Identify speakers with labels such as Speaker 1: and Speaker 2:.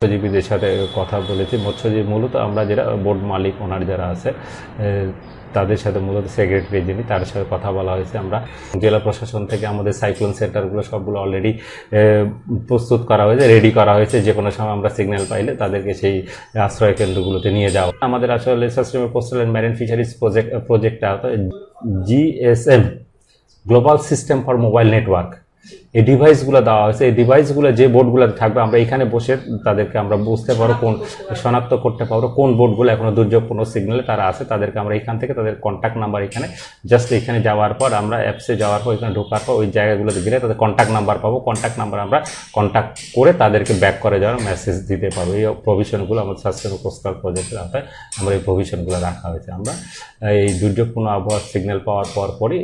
Speaker 1: মৎস্যজীবীদের সাথে কথা বলেছি। মৎস্যজীবী মূলত আমরা যারা বোর্ড মালিক ওনার যারা আছে তাদের সাথে মূলত সেক্রেটারি যিনি, তার সাথে কথা বলা হয়েছে আমরা। জেলা প্রশাসন থেকে আমাদের সাইক্লোন সেন্টারগুলো সবগুলো অলরেডি প্রস্তুত করা হয়েছে রেডি করা হয়েছে। যে কোনো সময় আমরা সিগন্যাল পাইলে তাদেরকে সেই আশ্রয় কেন্দ্রগুলোতে নিয়ে যাওয়া। আমাদের আসলে sustainable coastal and marine fisheries project প্রজেক্টটা GSM global system for mobile network এই ডিভাইসগুলো দেওয়া হয়েছে। এই ডিভাইসগুলো যে বোর্ডগুলো থাকবে, আমরা এখানে বসে তাদেরকে আমরা বুঝতে পারব কোন শনাক্ত করতে পারব। কোন বোর্ডগুলো এখনও দুর্যোগপূর্ণ কোনো সিগন্যালে তারা আছে, তাদেরকে আমরা এখান থেকে তাদের কন্ট্যাক্ট নাম্বার এখানে জাস্ট এখানে যাওয়ার পর আমরা অ্যাপসে যাওয়ার পর, এখানে ঢোকার পর, ওই জায়গাগুলোতে গেলে তাদের কন্ট্যাক্ট নাম্বার পাবো। কন্ট্যাক্ট নাম্বার আমরা কন্ট্যাক্ট করে তাদেরকে ব্যাক করে যাওয়ার মেসেজ দিতে পারব। এই প্রভিশনগুলো আমাদের স্বাস্থ্য কোস্টাল প্রজেক্টের আওতায় আমরা এই প্রভিশনগুলো রাখা হয়েছে। আমরা এই দুর্যোগপূর্ণ আবহাওয়ার সিগন্যাল পাওয়ার পর পরই